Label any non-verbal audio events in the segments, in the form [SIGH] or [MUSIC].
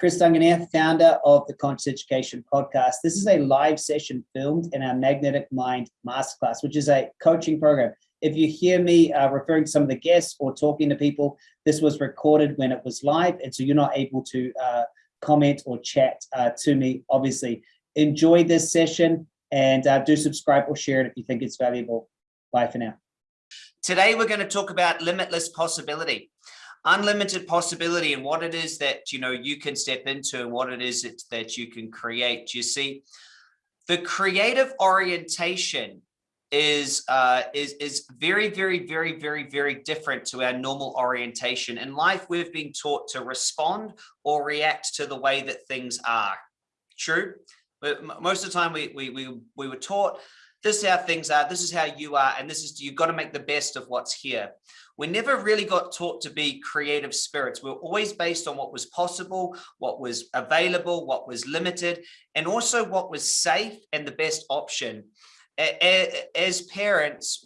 Chris Dunganier, founder of the Conscious Education Podcast. This is a live session filmed in our Magnetic Mind Masterclass, which is a coaching program. If you hear me uh, referring to some of the guests or talking to people, this was recorded when it was live, and so you're not able to uh, comment or chat uh, to me, obviously. Enjoy this session and uh, do subscribe or share it if you think it's valuable. Bye for now. Today, we're going to talk about limitless possibility, unlimited possibility and what it is that, you know, you can step into and what it is that, you can create. You see, the creative orientation is uh, is is very, very, very, very, very different to our normal orientation. In life, we've been taught to respond or react to the way that things are. True, but most of the time we we we we were taught this is how things are, this is how you are, and this is, you've got to make the best of what's here. We never really got taught to be creative spirits. We we're always based on what was possible, what was available, what was limited, and also what was safe and the best option. As parents,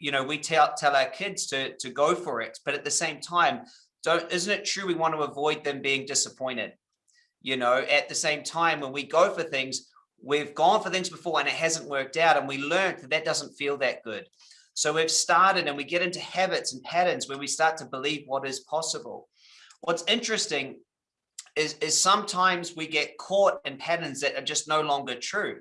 you know, we tell, tell our kids to, to go for it, but at the same time, don't, isn't it true we want to avoid them being disappointed? You know, at the same time, when we go for things, we've gone for things before and it hasn't worked out and we learned that that doesn't feel that good. So we've started and we get into habits and patterns where we start to believe what is possible. What's interesting is, is sometimes we get caught in patterns that are just no longer true.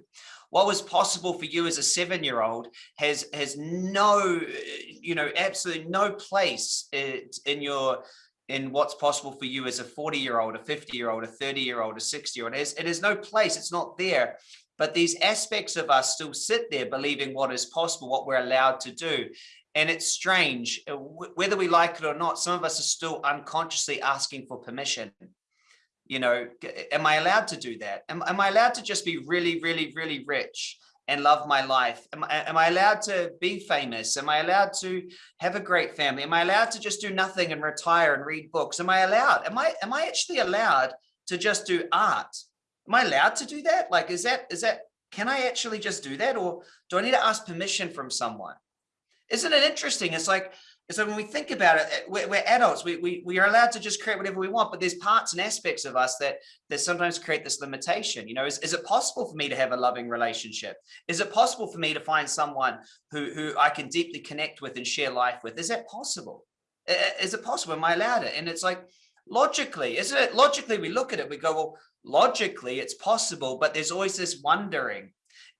What was possible for you as a seven-year-old has has no, you know, absolutely no place uh, in your in what's possible for you as a 40 year old, a 50 year old, a 30 year old, a 60 year old. It is no place, it's not there. But these aspects of us still sit there believing what is possible, what we're allowed to do. And it's strange, uh, whether we like it or not, some of us are still unconsciously asking for permission. You know, am I allowed to do that? Am, am I allowed to just be really, really, really rich? and love my life? Am am I allowed to be famous? Am I allowed to have a great family? Am I allowed to just do nothing and retire and read books? Am I allowed? Am I, am I actually allowed to just do art? Am I allowed to do that? Like, is that, is that, can I actually just do that? Or do I need to ask permission from someone? Isn't it interesting? It's like, so when we think about it, eh, we're, we're, adults, we, we, we are allowed to just create whatever we want, but there's parts and aspects of us that, that sometimes create this limitation. You know, is, is it possible for me to have a loving relationship? Is it possible for me to find someone who, who I can deeply connect with and share life with? Is that possible? Is it possible? Am I allowed it? And it's like, logically, isn't it? Logically, we look at it, we go, well, logically it's possible, but there's always this wondering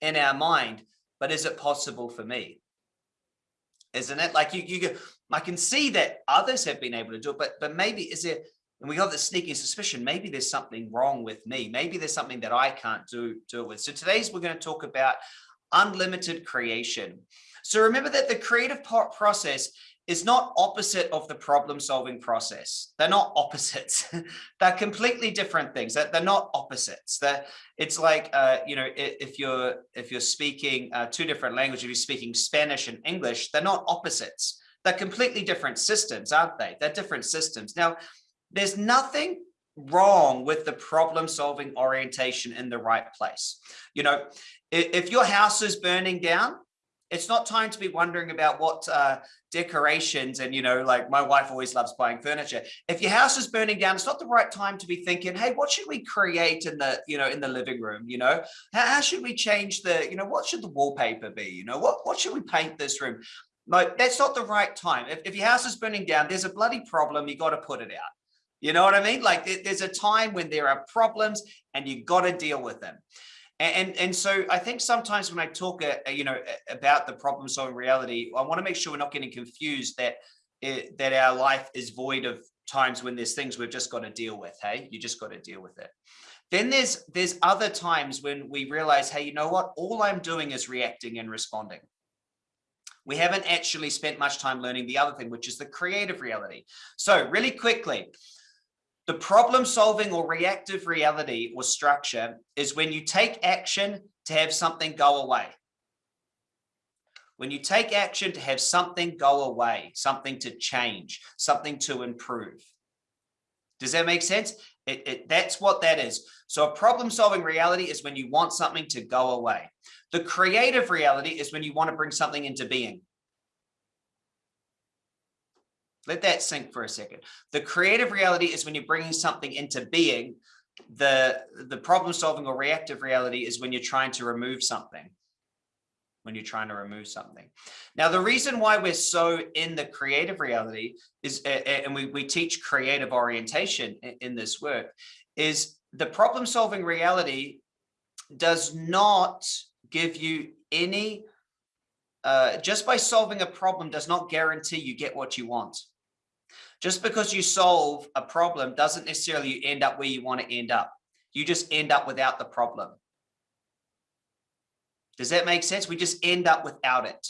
in our mind, but is it possible for me? isn't it? Like you, you, I can see that others have been able to do it, but but maybe is there, and we got the sneaking suspicion, maybe there's something wrong with me. Maybe there's something that I can't do, do it with. So today's we're going to talk about unlimited creation. So remember that the creative process is not opposite of the problem solving process. They're not opposites. [LAUGHS] they're completely different things. They're, they're not opposites. It's like, uh, you know, if you're if you're speaking uh, two different languages, if you're speaking Spanish and English, they're not opposites. They're completely different systems, aren't they? They're different systems. Now, there's nothing wrong with the problem solving orientation in the right place. You know, if your house is burning down, it's not time to be wondering about what uh, decorations and, you know, like my wife always loves buying furniture. If your house is burning down, it's not the right time to be thinking, hey, what should we create in the, you know, in the living room? You know, how, how should we change the, you know, what should the wallpaper be? You know, what, what should we paint this room? Like, that's not the right time. If, if your house is burning down, there's a bloody problem. You got to put it out. You know what I mean? Like there's a time when there are problems and you got to deal with them. And, and so I think sometimes when I talk, uh, uh, you know, about the problem solving reality, I want to make sure we're not getting confused that it, that our life is void of times when there's things we've just got to deal with. Hey, you just got to deal with it. Then there's there's other times when we realize, hey, you know what? All I'm doing is reacting and responding. We haven't actually spent much time learning the other thing, which is the creative reality. So really quickly, the problem solving or reactive reality or structure is when you take action to have something go away. When you take action to have something go away, something to change, something to improve. Does that make sense? It, it, that's what that is. So a problem solving reality is when you want something to go away. The creative reality is when you want to bring something into being. Let that sink for a second. The creative reality is when you're bringing something into being the, the problem solving or reactive reality is when you're trying to remove something when you're trying to remove something. Now, the reason why we're so in the creative reality is, and we, we teach creative orientation in this work, is the problem solving reality does not give you any, uh, just by solving a problem does not guarantee you get what you want. Just because you solve a problem doesn't necessarily end up where you want to end up. You just end up without the problem. Does that make sense? We just end up without it.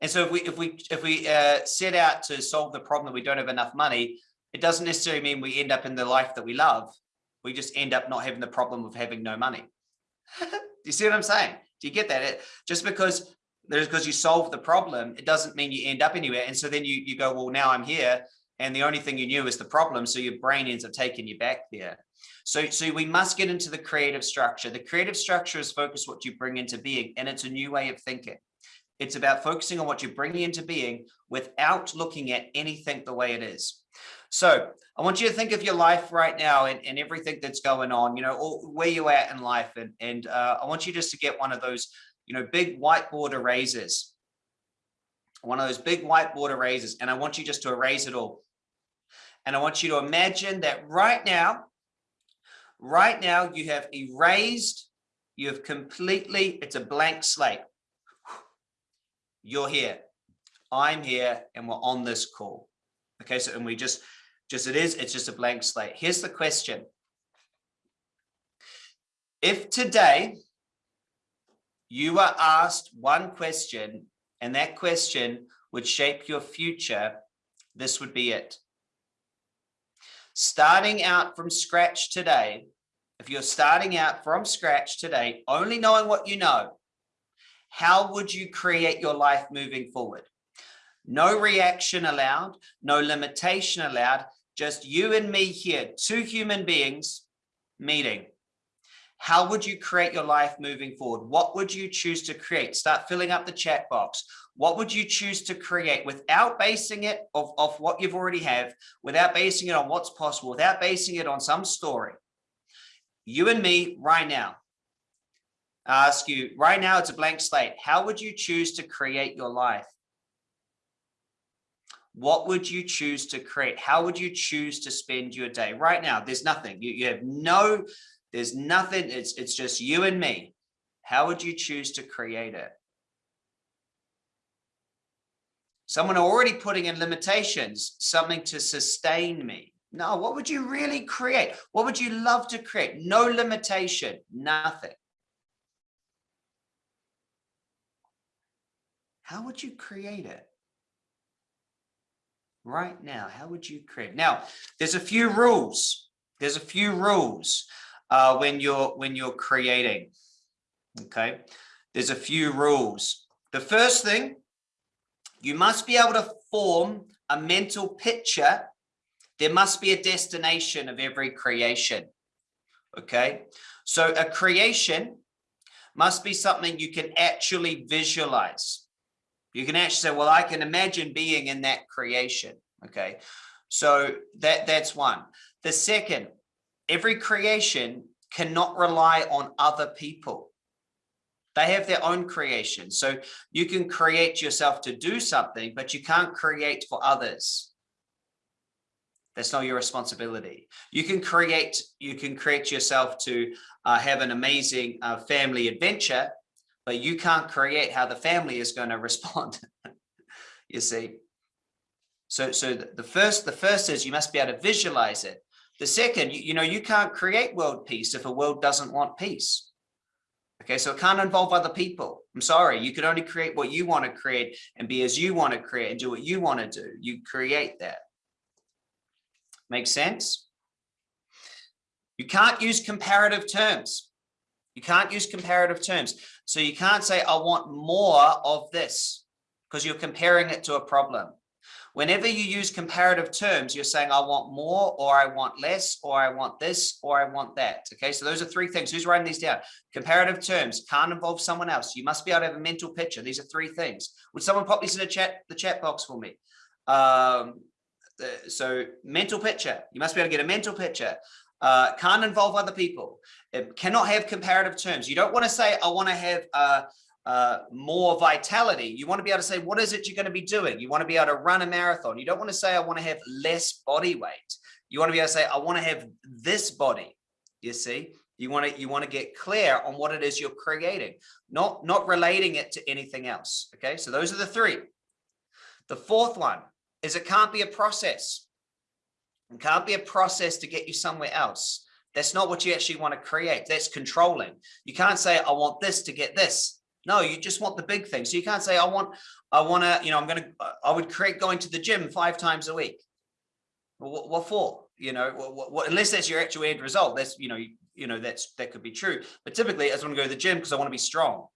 And so if we if we if we uh, set out to solve the problem that we don't have enough money, it doesn't necessarily mean we end up in the life that we love. We just end up not having the problem of having no money. [LAUGHS] Do you see what I'm saying? Do you get that? It, just because there's because you solve the problem, it doesn't mean you end up anywhere. And so then you you go, well, now I'm here, and the only thing you knew is the problem. So your brain ends up taking you back there. So, so we must get into the creative structure. The creative structure is focus what you bring into being, and it's a new way of thinking. It's about focusing on what you're bringing into being without looking at anything the way it is. So I want you to think of your life right now and, and everything that's going on, you know, or where you're at in life. And, and uh, I want you just to get one of those, you know, big whiteboard erasers, one of those big whiteboard erasers. And I want you just to erase it all. And I want you to imagine that right now, Right now, you have erased, you have completely, it's a blank slate. [SIGHS] You're here, I'm here, and we're on this call. Okay, so, and we just, just it is, it's just a blank slate. Here's the question. If today you are asked one question and that question would shape your future, this would be it starting out from scratch today, if you're starting out from scratch today, only knowing what you know, how would you create your life moving forward? No reaction allowed, no limitation allowed, just you and me here, two human beings meeting. How would you create your life moving forward? What would you choose to create? Start filling up the chat box what would you choose to create without basing it of, of what you've already have, without basing it on what's possible, without basing it on some story? You and me right now, I ask you right now, it's a blank slate. How would you choose to create your life? What would you choose to create? How would you choose to spend your day right now? There's nothing you, you have no, there's nothing. It's, it's just you and me. How would you choose to create it? Someone already putting in limitations, something to sustain me. No, what would you really create? What would you love to create? No limitation, nothing. How would you create it? Right now, how would you create? Now, there's a few rules. There's a few rules uh, when you're when you're creating. Okay, there's a few rules. The first thing you must be able to form a mental picture. There must be a destination of every creation. Okay, so a creation must be something you can actually visualize. You can actually say, well, I can imagine being in that creation. Okay, so that that's one. The second, every creation cannot rely on other people. They have their own creation. So you can create yourself to do something, but you can't create for others. That's not your responsibility. You can create, you can create yourself to uh, have an amazing uh, family adventure, but you can't create how the family is going [LAUGHS] to respond. you see? So, so the first, the first is you must be able to visualize it. The second, you, you know, you can't create world peace if a world doesn't want peace. Okay, so it can't involve other people. I'm sorry, you can only create what you want to create and be as you want to create and do what you want to do. You create that. Make sense? You can't use comparative terms. You can't use comparative terms. So you can't say, I want more of this because you're comparing it to a problem. Whenever you use comparative terms, you're saying, I want more, or I want less, or I want this, or I want that. Okay, so those are three things. Who's writing these down? Comparative terms can't involve someone else. You must be able to have a mental picture. These are three things. Would someone pop these in the chat, the chat box for me? Um, so mental picture, you must be able to get a mental picture. uh, can't involve other people, it cannot have comparative terms. You don't want to say, I want to have uh, uh, more vitality. You want to be able to say, what is it you're going to be doing? You want to be able to run a marathon. You don't want to say, I want to have less body weight. You want to be able to say, I want to have this body. You see, you want to you want to get clear on what it is you're creating, not not relating it to anything else. Okay, so those are the three. The fourth one is it can't be a process. It can't be a process to get you somewhere else. That's not what you actually want to create. That's controlling. You can't say, I want this to get this. No, you just want the big thing. So you can't say, I want, I want to, you know, I'm going to, I would create going to the gym five times a week. what, what, for? You know, what, what, unless that's your actual end result, that's, you know, you, you know, that's, that could be true. But typically I just want to go to the gym because I want to be strong.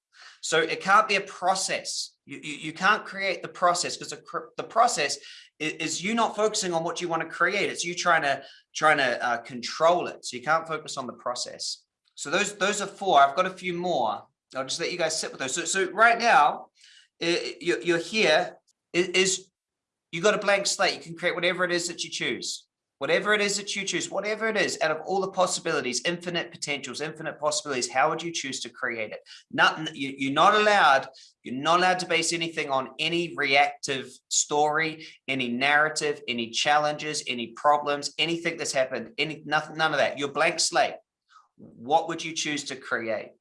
So it can't be a process. You, you, you can't create the process because the, the process is, is, you not focusing on what you want to create. It's you trying to trying to uh, control it. So you can't focus on the process. So those those are four. I've got a few more. I'll just let you guys sit with those. So, so right now, you're here is you got a blank slate. You can create whatever it is that you choose whatever it is that you choose, whatever it is, out of all the possibilities, infinite potentials, infinite possibilities, how would you choose to create it? Nothing, you, are not allowed, you're not allowed to base anything on any reactive story, any narrative, any challenges, any problems, anything that's happened, any nothing, none of that. Your blank slate. What would you choose to create?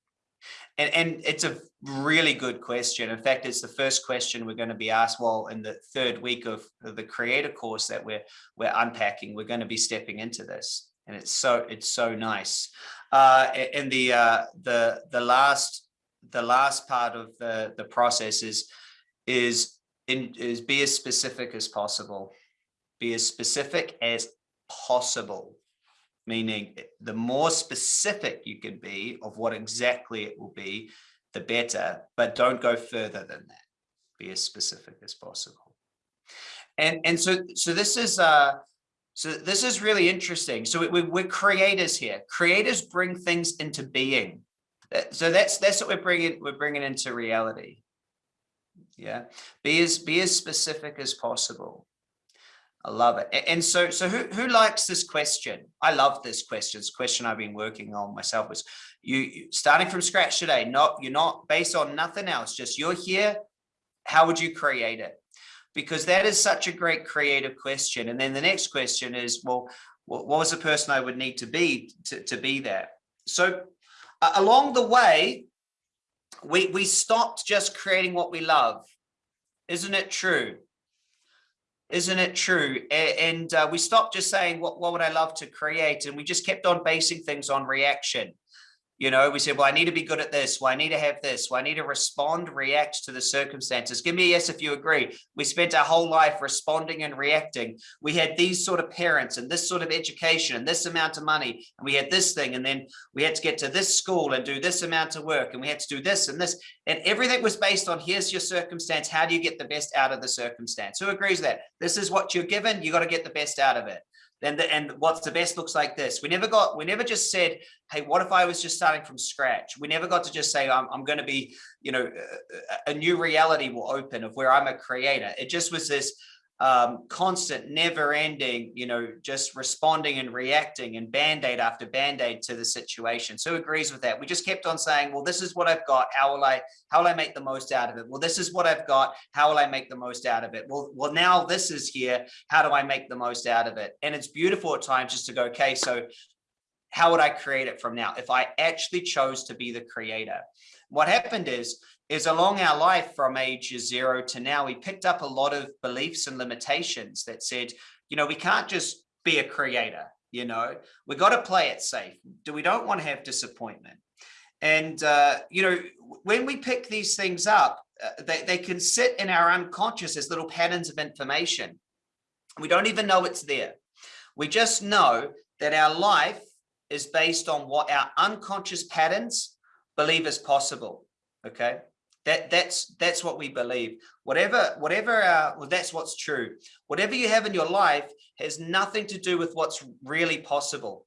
And, and it's a really good question. In fact, it's the first question we're going to be asked well in the third week of the creator course that we're we're unpacking. We're going to be stepping into this. And it's so it's so nice. Uh, and the uh, the the last the last part of the the process is is in is be as specific as possible. Be as specific as possible meaning the more specific you can be of what exactly it will be, the better, but don't go further than that. Be as specific as possible. And, and so, so this is, uh, so this is really interesting. So we, we're creators here. Creators bring things into being. So that's, that's what we're bringing, we're bringing into reality. Yeah. Be as, be as specific as possible. I love it. And so, so who, who likes this question? I love this question. It's a question I've been working on myself was you starting from scratch today, not, you're not based on nothing else, just you're here. How would you create it? Because that is such a great creative question. And then the next question is, well, what was the person I would need to be to, to be that? So uh, along the way, we, we stopped just creating what we love. Isn't it true? Isn't it true? And uh, we stopped just saying, what, what would I love to create? And we just kept on basing things on reaction. You know, we said, well, I need to be good at this. Well, I need to have this. Well, I need to respond, react to the circumstances. Give me a yes if you agree. We spent our whole life responding and reacting. We had these sort of parents and this sort of education and this amount of money. And we had this thing. And then we had to get to this school and do this amount of work. And we had to do this and this. And everything was based on here's your circumstance. How do you get the best out of the circumstance? Who agrees that this is what you're given? You got to get the best out of it and the, and what's the best looks like this. We never got, we never just said, hey, what if I was just starting from scratch? We never got to just say, I'm, I'm going to be, you know, a, a new reality will open of where I'm a creator. It just was this, um, constant, never ending, you know, just responding and reacting and band-aid after band-aid to the situation. So agrees with that. We just kept on saying, well, this is what I've got. How will I, how will I make the most out of it? Well, this is what I've got. How will I make the most out of it? Well, well, now this is here. How do I make the most out of it? And it's beautiful at times just to go, okay, so how would I create it from now? If I actually chose to be the creator, what happened is is along our life from age zero to now, we picked up a lot of beliefs and limitations that said, you know, we can't just be a creator, you know, we got to play it safe. Do we don't want to have disappointment. And, uh, you know, when we pick these things up, uh, they, they can sit in our unconscious as little patterns of information. We don't even know it's there. We just know that our life is based on what our unconscious patterns believe is possible. Okay. That that's that's what we believe. Whatever whatever uh, well, that's what's true. Whatever you have in your life has nothing to do with what's really possible.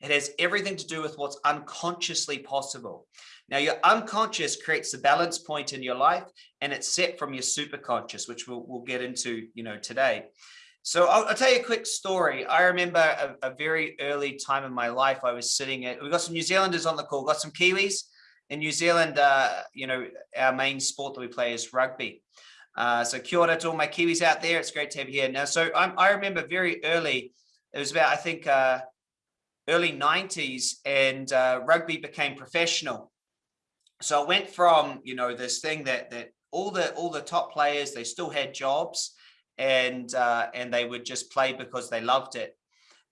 It has everything to do with what's unconsciously possible. Now, your unconscious creates the balance point in your life, and it's set from your superconscious, which we'll, we'll get into, you know, today. So I'll, I'll, tell you a quick story. I remember a, a, very early time in my life, I was sitting at, we got some New Zealanders on the call, got some Kiwis in New Zealand. Uh, you know, our main sport that we play is rugby. Uh, so kia ora to all my Kiwis out there. It's great to have you here. Now, so I'm, i remember very early, it was about, I think, uh, early 90s and uh, rugby became professional. So I went from, you know, this thing that, that all the, all the top players, they still had jobs and uh, and they would just play because they loved it.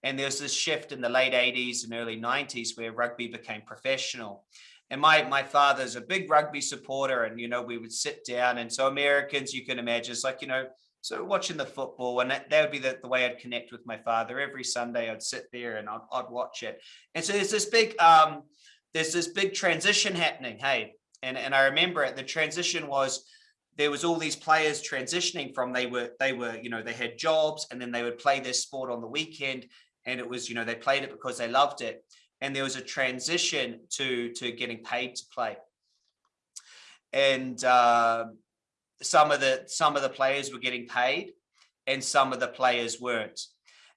And there was this shift in the late 80s and early 90s where rugby became professional. And my my father's a big rugby supporter, and you know we would sit down, and so Americans, you can imagine, it's like you know, so watching the football, and that, that would be the, the way I'd connect with my father every Sunday. I'd sit there and I'd, I'd watch it, and so there's this big um, there's this big transition happening. Hey, and and I remember it. The transition was there was all these players transitioning from they were they were you know they had jobs and then they would play their sport on the weekend and it was you know they played it because they loved it and there was a transition to to getting paid to play and uh, some of the some of the players were getting paid and some of the players weren't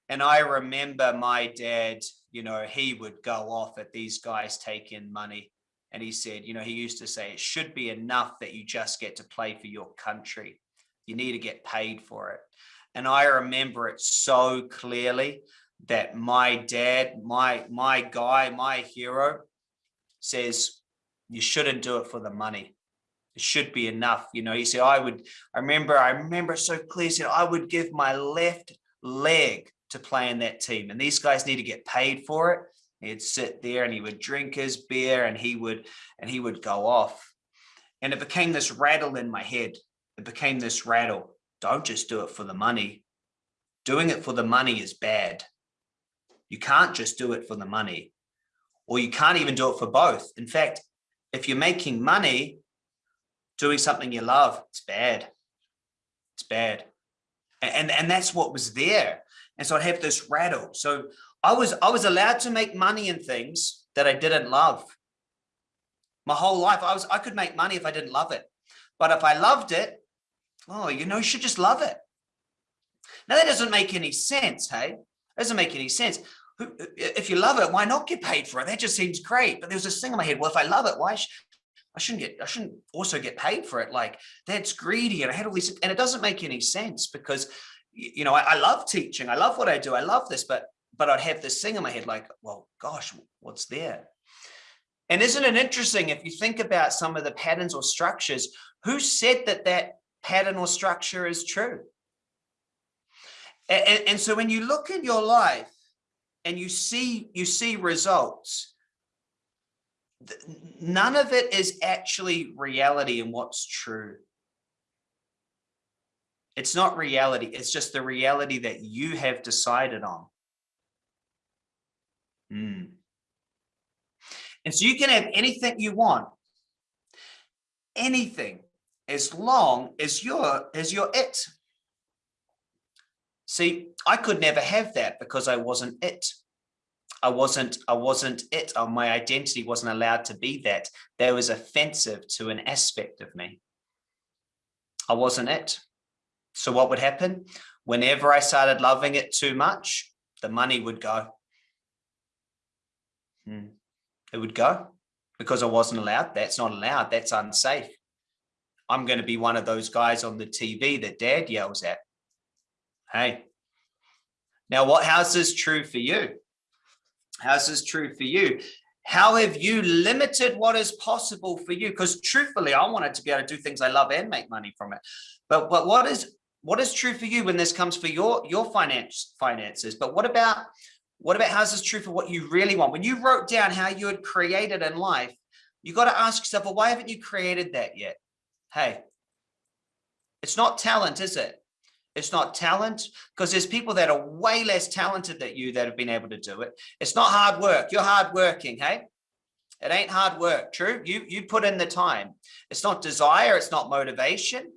and i remember my dad you know he would go off at these guys taking money and he said, you know, he used to say, it should be enough that you just get to play for your country. You need to get paid for it. And I remember it so clearly that my dad, my, my guy, my hero says, you shouldn't do it for the money. It should be enough. You know, he said, I would, I remember, I remember so clearly, said, I would give my left leg to play in that team. And these guys need to get paid for it He'd sit there and he would drink his beer and he would and he would go off. And it became this rattle in my head. It became this rattle. Don't just do it for the money. Doing it for the money is bad. You can't just do it for the money or you can't even do it for both. In fact, if you're making money doing something you love, it's bad. It's bad. And, and that's what was there. And so I'd have this rattle. So I was I was allowed to make money in things that I didn't love. My whole life, I was I could make money if I didn't love it. But if I loved it, oh, you know, you should just love it. Now that doesn't make any sense, hey? Doesn't make any sense. If you love it, why not get paid for it? That just seems great. But there was this thing in my head, well, if I love it, why I shouldn't get, I shouldn't also get paid for it. Like that's greedy. And I had all these, and it doesn't make any sense because, you know, I, I love teaching. I love what I do. I love this, but but I'd have this thing in my head like, well, gosh, what's there? And isn't it interesting if you think about some of the patterns or structures, who said that that pattern or structure is true? And, and, so when you look in your life and you see you see results, none of it is actually reality and what's true. It's not reality. It's just the reality that you have decided on. Mm. And so you can have anything you want, anything, as long as you're, as you're it. See, I could never have that because I wasn't it. I wasn't, I wasn't it. Oh, my identity wasn't allowed to be that. That was offensive to an aspect of me. I wasn't it. So what would happen? Whenever I started loving it too much, the money would go. Hmm. It would go because I wasn't allowed. That's not allowed. That's unsafe. I'm going to be one of those guys on the TV that dad yells at. Hey, now what, how's this true for you? How's this true for you? How have you limited what is possible for you? Because truthfully, I wanted to be able to do things I love and make money from it. But, but what is what is true for you when this comes for your your finance finances? But what about what about how's this true for what you really want? When you wrote down how you had created in life, you got to ask yourself, well, why haven't you created that yet? Hey, it's not talent, is it? It's not talent because there's people that are way less talented than you that have been able to do it. It's not hard work. You're hard working. Hey, it ain't hard work. True. You, you put in the time. It's not desire. It's not motivation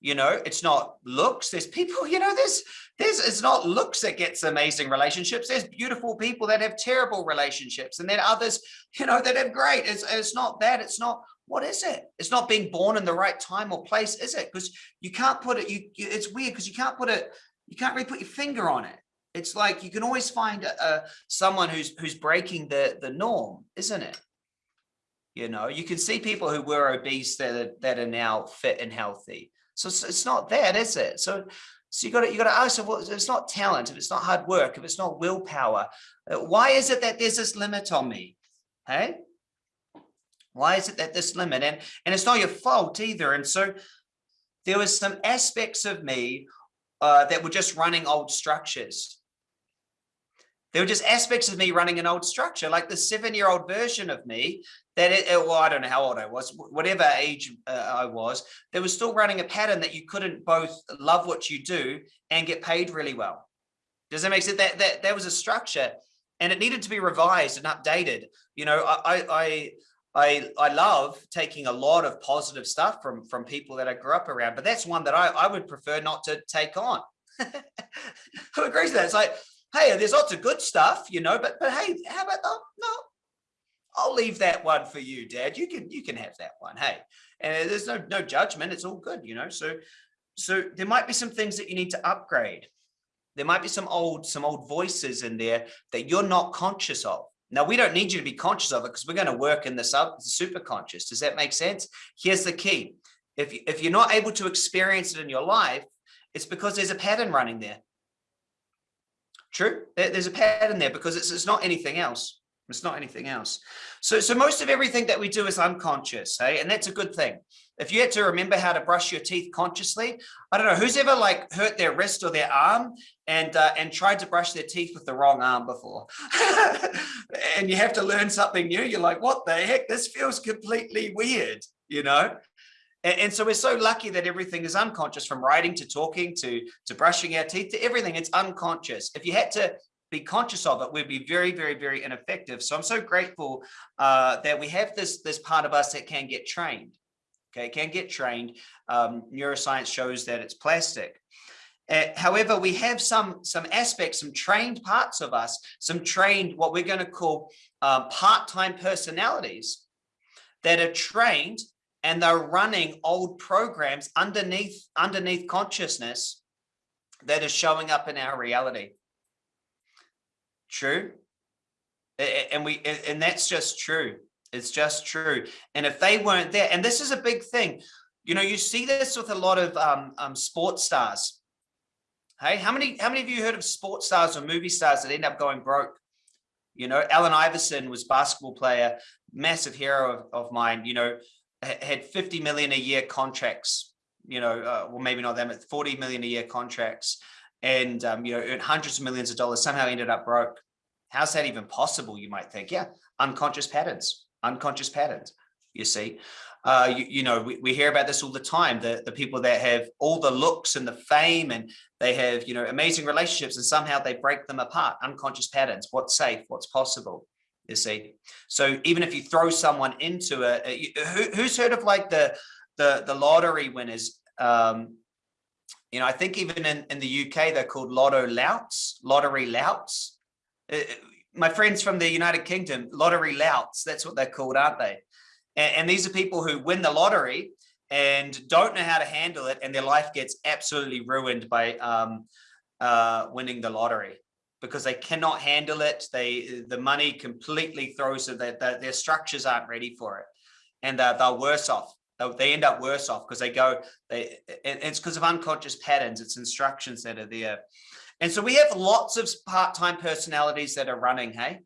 you know it's not looks there's people [LAUGHS] you know there's there's it's not looks that gets amazing relationships there's beautiful people that have terrible relationships and then others [LAUGHS] you know that have great it's, it's not that it's not what is it it's not being born in the right time or place is it because you can't put it you it's weird because you can't put it you can't really put your finger on it. It's like you can always find a, a, someone who's who's breaking the the norm, isn't it? You know, you can see people who were obese that are, that are now fit and healthy. So it's, it's not that, is it? So so you got to you got to ask, if it's not talent, if it's not hard work, if it's not willpower, uh, why is it that there's this limit on me? Hey, why is it that this limit? And and it's not your fault either. And so there was some aspects of me uh, that were just running old structures. There were just aspects of me running an old structure, like the seven-year-old version of me that, it, well, I don't know how old I was, whatever age uh, I was, there was still running a pattern that you couldn't both love what you do and get paid really well. Does that make sense? That, that, that was a structure and it needed to be revised and updated. You know, I, I, I, I I love taking a lot of positive stuff from, from people that I grew up around, but that's one that I, I would prefer not to take on. [LAUGHS] Who agrees with that? It's like, hey, there's lots of good stuff, you know, but but hey, how about the no? I'll leave that one for you, Dad. You can you can have that one. Hey, and there's no no judgment. It's all good, you know. So so there might be some things that you need to upgrade. There might be some old some old voices in there that you're not conscious of. Now, we don't need you to be conscious of it because we're going to work in the sub super conscious. Does that make sense? Here's the key. If, if you're not able to experience it in your life, it's because there's a pattern running there. True. There's a pattern there because it's, it's not anything else. It's not anything else. So, so most of everything that we do is unconscious, hey? And that's a good thing. If you had to remember how to brush your teeth consciously, I don't know, who's ever like hurt their wrist or their arm and uh, and tried to brush their teeth with the wrong arm before? [LAUGHS] and you have to learn something new. You're like, what the heck? This feels completely weird, you know? And, and, so we're so lucky that everything is unconscious from writing to talking to, to brushing our teeth to everything. It's unconscious. If you had to be conscious of it, we'd be very, very, very ineffective. So I'm so grateful uh, that we have this, this part of us that can get trained. Okay, can get trained. Um, neuroscience shows that it's plastic. Uh, however, we have some, some aspects, some trained parts of us, some trained, what we're going to call um, part-time personalities that are trained and they're running old programs underneath underneath consciousness that is showing up in our reality true. And we and that's just true. It's just true. And if they weren't there and this is a big thing you know you see this with a lot of um, um sports stars. Hey how many how many of you heard of sports stars or movie stars that end up going broke? You know Allen Iverson was basketball player massive hero of, of mine you know had 50 million a year contracts, you know, uh, well, maybe not them, 40 million a year contracts and, um, you know, earned hundreds of millions of dollars, somehow ended up broke. How's that even possible? You might think, yeah, unconscious patterns, unconscious patterns, you see. Uh, you, you, know, we, we hear about this all the time, the, the people that have all the looks and the fame and they have, you know, amazing relationships and somehow they break them apart, unconscious patterns, what's safe, what's possible you see. So even if you throw someone into a, who, who's heard of like the the the lottery winners? Um, you know, I think even in, in the UK, they're called lotto louts, lottery louts. Uh, my friends from the United Kingdom, lottery louts, that's what they're called, aren't they? And, and these are people who win the lottery and don't know how to handle it and their life gets absolutely ruined by um, uh, winning the lottery because they cannot handle it. They the money completely throws. That their structures aren't ready for it, and uh, they're worse off. They end up worse off because they go. They it's because of unconscious patterns. It's instructions that are there, and so we have lots of part-time personalities that are running. Hey,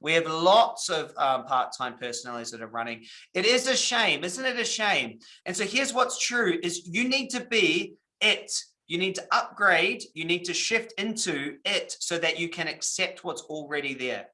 we have lots of um, part-time personalities that are running. It is a shame, isn't it? A shame. And so here's what's true: is you need to be it you need to upgrade, you need to shift into it so that you can accept what's already there.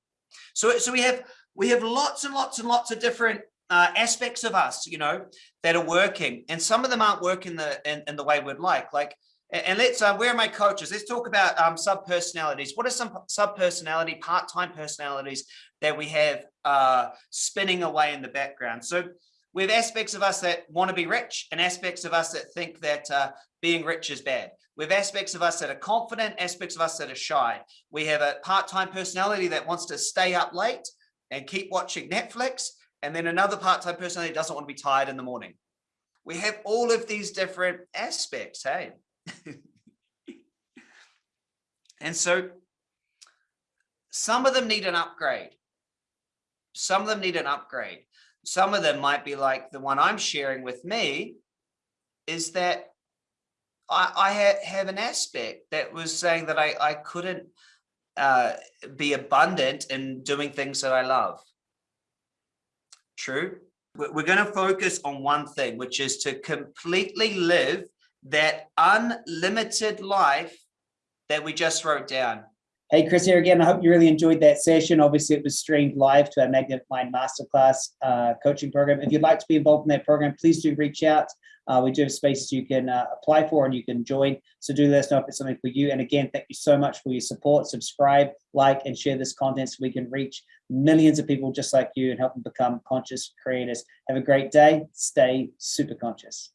So, so we have we have lots and lots and lots of different uh, aspects of us, you know, that are working, and some of them aren't working the in, in the way we'd like. Like, and let's uh, where are my coaches? Let's talk about um, sub personalities. What are some sub personality, part time personalities that we have uh, spinning away in the background? So we have aspects of us that want to be rich and aspects of us that think that uh, being rich is bad. We have aspects of us that are confident, aspects of us that are shy. We have a part-time personality that wants to stay up late and keep watching Netflix. And then another part-time personality doesn't want to be tired in the morning. We have all of these different aspects, hey? [LAUGHS] And so some of them need an upgrade. Some of them need an upgrade. Some of them might be like the one I'm sharing with me is that I, I ha have an aspect that was saying that I, I couldn't uh, be abundant in doing things that I love. True. We're going to focus on one thing, which is to completely live that unlimited life that we just wrote down. Hey, Chris here again. I hope you really enjoyed that session. Obviously, it was streamed live to our Magnetic Mind Masterclass uh, coaching program. If you'd like to be involved in that program, please do reach out. Uh, we do have spaces you can uh, apply for and you can join. So do let us know if it's something for you. And again, thank you so much for your support. Subscribe, like, and share this content so we can reach millions of people just like you and help them become conscious creators. Have a great day. Stay super conscious.